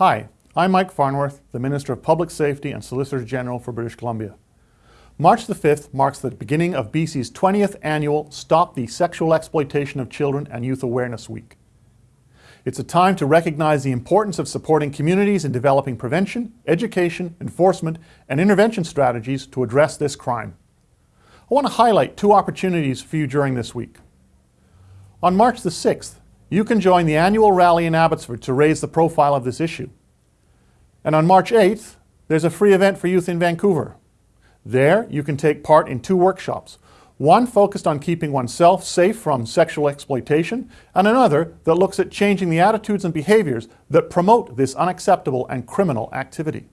Hi, I'm Mike Farnworth, the Minister of Public Safety and Solicitor General for British Columbia. March the 5th marks the beginning of BC's 20th annual Stop the Sexual Exploitation of Children and Youth Awareness Week. It's a time to recognize the importance of supporting communities in developing prevention, education, enforcement, and intervention strategies to address this crime. I want to highlight two opportunities for you during this week. On March the 6th, you can join the annual rally in Abbotsford to raise the profile of this issue. And on March 8th, there's a free event for youth in Vancouver. There, you can take part in two workshops, one focused on keeping oneself safe from sexual exploitation, and another that looks at changing the attitudes and behaviors that promote this unacceptable and criminal activity.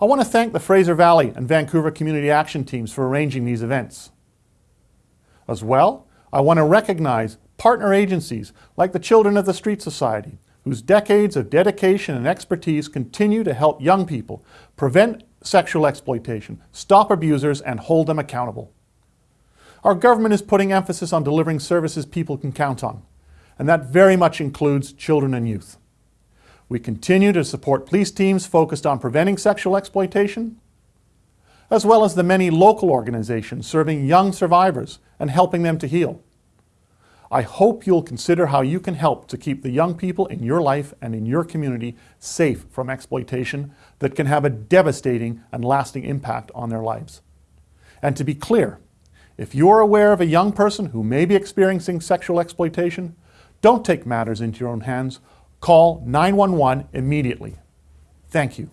I want to thank the Fraser Valley and Vancouver Community Action Teams for arranging these events. As well, I want to recognize partner agencies like the Children of the Street Society, whose decades of dedication and expertise continue to help young people prevent sexual exploitation, stop abusers, and hold them accountable. Our government is putting emphasis on delivering services people can count on, and that very much includes children and youth. We continue to support police teams focused on preventing sexual exploitation, as well as the many local organizations serving young survivors and helping them to heal. I hope you'll consider how you can help to keep the young people in your life and in your community safe from exploitation that can have a devastating and lasting impact on their lives. And to be clear, if you're aware of a young person who may be experiencing sexual exploitation, don't take matters into your own hands. Call 911 immediately. Thank you.